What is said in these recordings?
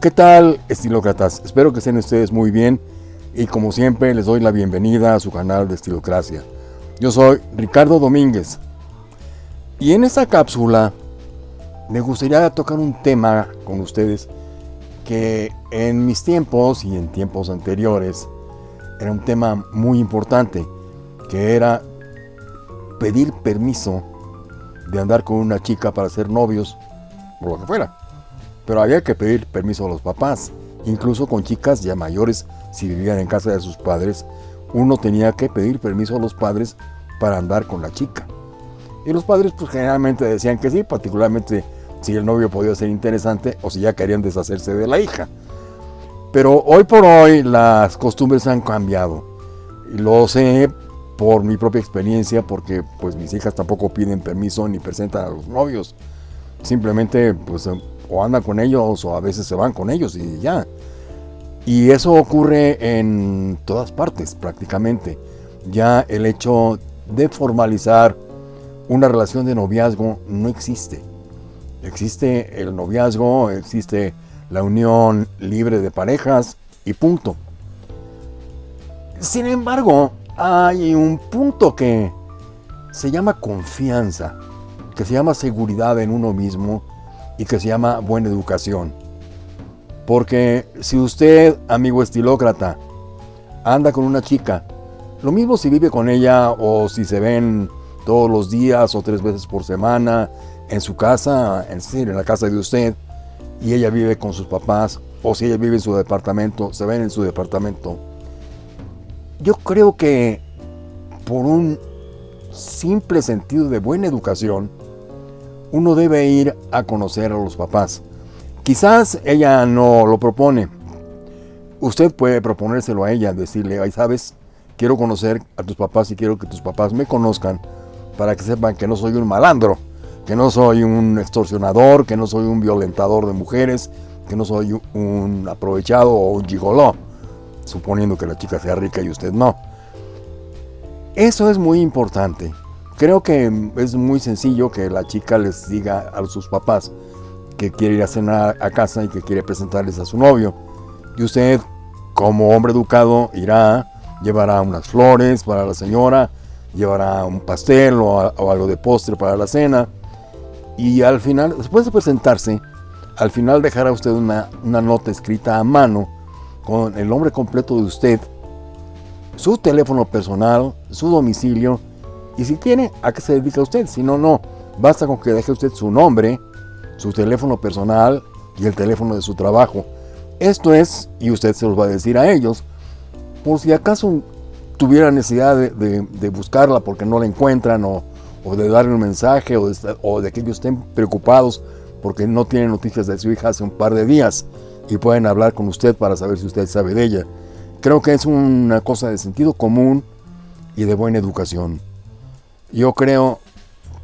¿Qué tal, estilócratas? Espero que estén ustedes muy bien y como siempre les doy la bienvenida a su canal de Estilocracia. Yo soy Ricardo Domínguez y en esta cápsula me gustaría tocar un tema con ustedes que en mis tiempos y en tiempos anteriores era un tema muy importante, que era pedir permiso de andar con una chica para ser novios, por lo que fuera. Pero había que pedir permiso a los papás, incluso con chicas ya mayores, si vivían en casa de sus padres, uno tenía que pedir permiso a los padres para andar con la chica. Y los padres pues generalmente decían que sí, particularmente si el novio podía ser interesante o si ya querían deshacerse de la hija. Pero hoy por hoy las costumbres han cambiado. Lo sé por mi propia experiencia porque pues mis hijas tampoco piden permiso ni presentan a los novios. Simplemente pues o andan con ellos o a veces se van con ellos y ya. Y eso ocurre en todas partes prácticamente. Ya el hecho de formalizar una relación de noviazgo no existe. Existe el noviazgo, existe la unión libre de parejas y punto. Sin embargo, hay un punto que se llama confianza, que se llama seguridad en uno mismo y que se llama buena educación. Porque si usted, amigo estilócrata, anda con una chica, lo mismo si vive con ella o si se ven todos los días o tres veces por semana en su casa, en, en la casa de usted, y ella vive con sus papás, o si ella vive en su departamento, se ven en su departamento. Yo creo que por un simple sentido de buena educación, uno debe ir a conocer a los papás. Quizás ella no lo propone. Usted puede proponérselo a ella, decirle, ay, sabes, quiero conocer a tus papás y quiero que tus papás me conozcan para que sepan que no soy un malandro, que no soy un extorsionador, que no soy un violentador de mujeres, que no soy un aprovechado o un gigoló, suponiendo que la chica sea rica y usted no. Eso es muy importante. Creo que es muy sencillo que la chica les diga a sus papás que quiere ir a cenar a casa y que quiere presentarles a su novio. Y usted, como hombre educado, irá, llevará unas flores para la señora, llevará un pastel o, algo de postre para la cena. Y al final, después de presentarse, al final dejará usted una, nota escrita a mano con el nombre completo de usted, su teléfono personal, su domicilio y si tiene, ¿a qué se dedica usted? Si no, no. Basta con que deje usted su nombre, su teléfono personal y el teléfono de su trabajo. Esto es, y usted se los va a decir a ellos, por si acaso tuviera necesidad de, buscarla porque no la encuentran o, de darle un mensaje o de, o de que ellos estén preocupados porque no tienen noticias de su hija hace un par de días y pueden hablar con usted para saber si usted sabe de ella. Creo que es una cosa de sentido común y de buena educación. Yo creo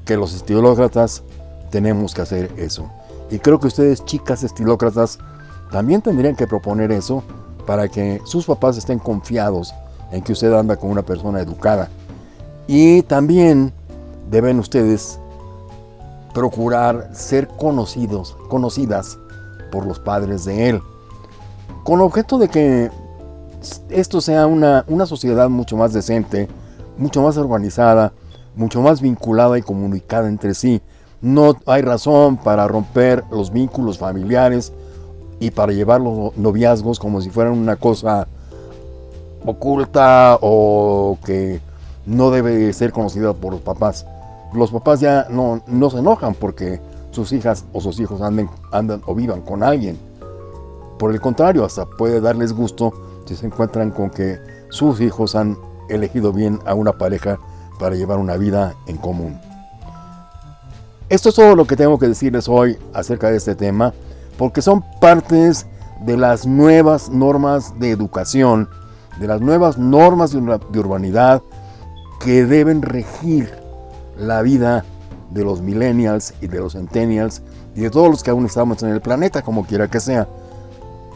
que los estilócratas tenemos que hacer eso. Y creo que ustedes, chicas estilócratas, también tendrían que proponer eso para que sus papás estén confiados en que usted anda con una persona educada. Y también deben ustedes procurar ser conocidos, conocidas por los padres de él, con objeto de que esto sea una, una sociedad mucho más decente, mucho más organizada, mucho más vinculada y comunicada entre sí. No hay razón para romper los vínculos familiares y para llevar los noviazgos como si fueran una cosa oculta o que no debe ser conocida por los papás. Los papás ya no, no se enojan porque sus hijas o sus hijos anden, andan o vivan con alguien. Por el contrario, hasta puede darles gusto si se encuentran con que sus hijos han elegido bien a una pareja para llevar una vida en común. Esto es todo lo que tengo que decirles hoy acerca de este tema, porque son partes de las nuevas normas de educación, de las nuevas normas de urbanidad que deben regir la vida de los millennials y de los centennials y de todos los que aún estamos en el planeta, como quiera que sea.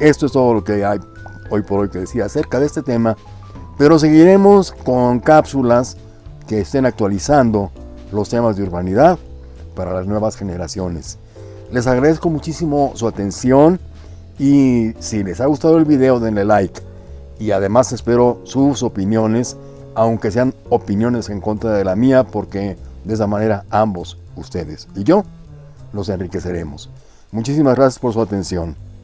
Esto es todo lo que hay hoy por hoy que decir acerca de este tema, pero seguiremos con cápsulas que estén actualizando los temas de urbanidad para las nuevas generaciones. Les agradezco muchísimo su atención Y si les ha gustado el video, denle like. Y además espero sus opiniones, aunque sean opiniones en contra de la mía, porque de esa manera ambos, ustedes y yo, los enriqueceremos. Muchísimas gracias por su atención.